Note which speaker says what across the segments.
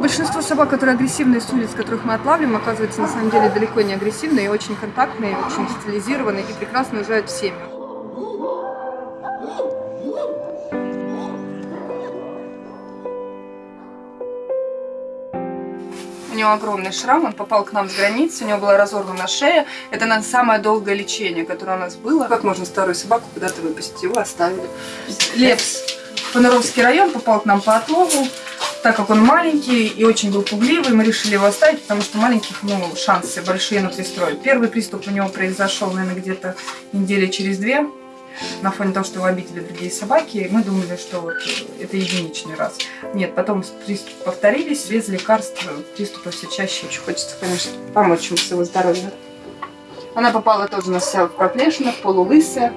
Speaker 1: Большинство собак, которые агрессивные с улиц, которых мы отлавливаем, оказывается на самом деле далеко не агрессивные, и очень контактные, очень стилизированные и прекрасно уезжают в семью. У него огромный шрам, он попал к нам с границы, у него была разорвана шея. Это на самое долгое лечение, которое у нас было. Как можно старую собаку куда-то выпустить? Его оставили. Лепс, Панаровский район, попал к нам по отлову. Так как он маленький и очень был пугливый, мы решили его оставить, потому что маленьких, ну, шансы большие на пристрой. Первый приступ у него произошел, наверное, где-то недели через две. На фоне того, что его обидели другие собаки, мы думали, что вот это единичный раз. Нет, потом приступы повторились, без лекарств приступы все чаще. Очень хочется, конечно, помочь ему с его здоровьем. Она попала тоже у нас вся в проплешинах, полулысая.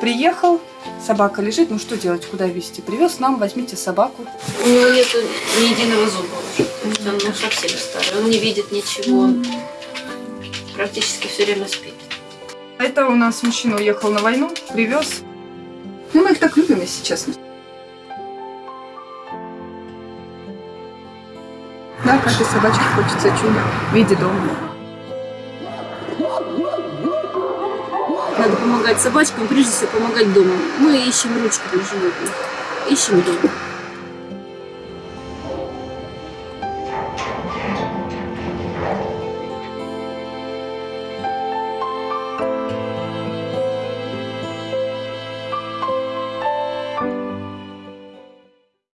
Speaker 1: Приехал, собака лежит, ну что делать, куда везти? Привез нам, возьмите собаку.
Speaker 2: У него нет ни единого зуба уже. Он ну, совсем старый. Он не видит ничего. Он практически все время спит.
Speaker 1: Это у нас мужчина уехал на войну, привез. Ну, мы их так любим, если честно. Да, каждой собачке хочется чудо в виде дома.
Speaker 2: Надо помогать собачкам, прежде всего помогать дома. Мы ищем ручку для животных. Ищем дома.